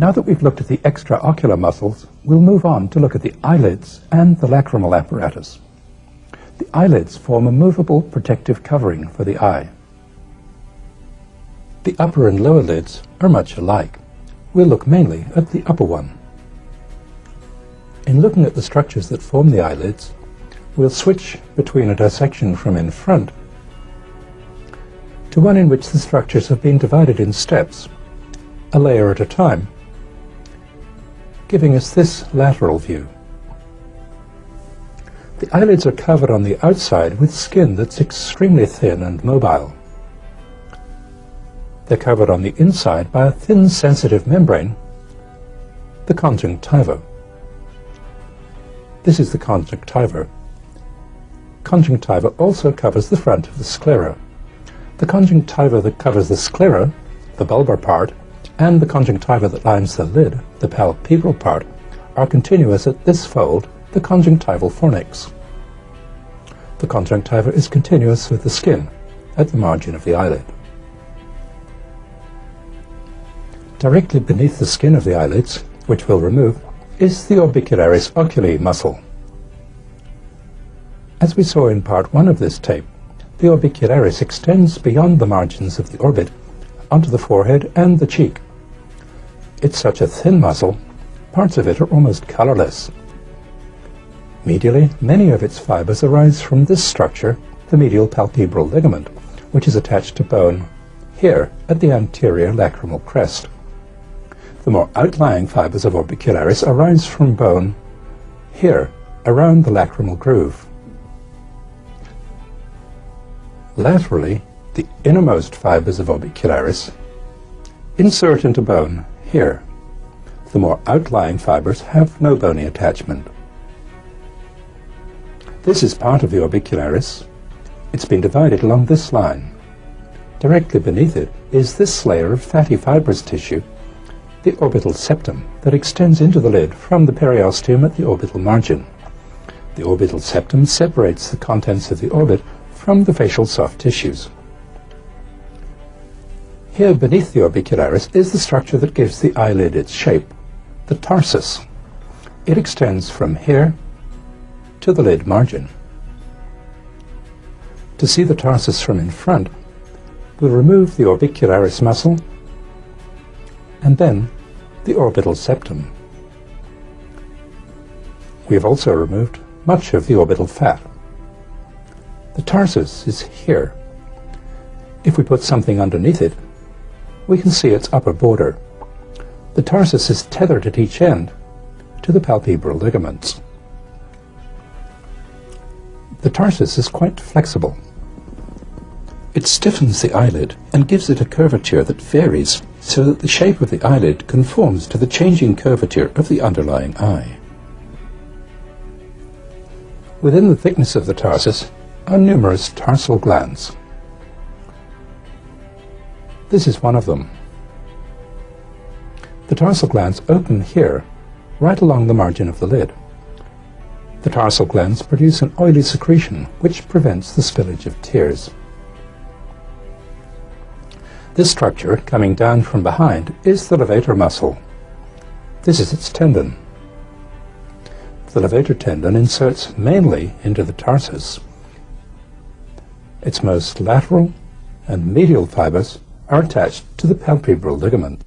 Now that we've looked at the extraocular muscles, we'll move on to look at the eyelids and the lacrimal apparatus. The eyelids form a movable protective covering for the eye. The upper and lower lids are much alike. We'll look mainly at the upper one. In looking at the structures that form the eyelids, we'll switch between a dissection from in front to one in which the structures have been divided in steps, a layer at a time, giving us this lateral view. The eyelids are covered on the outside with skin that's extremely thin and mobile. They're covered on the inside by a thin sensitive membrane, the conjunctiva. This is the conjunctiva. Conjunctiva also covers the front of the sclera. The conjunctiva that covers the sclera, the bulbar part, and the conjunctiva that lines the lid, the palpebral part, are continuous at this fold, the conjunctival fornix. The conjunctiva is continuous with the skin at the margin of the eyelid. Directly beneath the skin of the eyelids, which we'll remove, is the orbicularis oculi muscle. As we saw in part 1 of this tape, the orbicularis extends beyond the margins of the orbit onto the forehead and the cheek. It's such a thin muscle, parts of it are almost colorless. Medially, many of its fibers arise from this structure, the medial palpebral ligament, which is attached to bone here at the anterior lacrimal crest. The more outlying fibers of orbicularis arise from bone here, around the lacrimal groove. Laterally, the innermost fibers of orbicularis insert into bone here. The more outlying fibers have no bony attachment. This is part of the orbicularis. It's been divided along this line. Directly beneath it is this layer of fatty fibrous tissue the orbital septum that extends into the lid from the periosteum at the orbital margin. The orbital septum separates the contents of the orbit from the facial soft tissues. Here beneath the orbicularis is the structure that gives the eyelid its shape, the tarsus. It extends from here to the lid margin. To see the tarsus from in front, we'll remove the orbicularis muscle and then the orbital septum. We have also removed much of the orbital fat. The tarsus is here. If we put something underneath it, we can see its upper border. The tarsus is tethered at each end to the palpebral ligaments. The tarsus is quite flexible. It stiffens the eyelid and gives it a curvature that varies so that the shape of the eyelid conforms to the changing curvature of the underlying eye. Within the thickness of the tarsus are numerous tarsal glands. This is one of them. The tarsal glands open here, right along the margin of the lid. The tarsal glands produce an oily secretion which prevents the spillage of tears. This structure, coming down from behind, is the levator muscle. This is its tendon. The levator tendon inserts mainly into the tarsus. Its most lateral and medial fibers are attached to the palpebral ligament.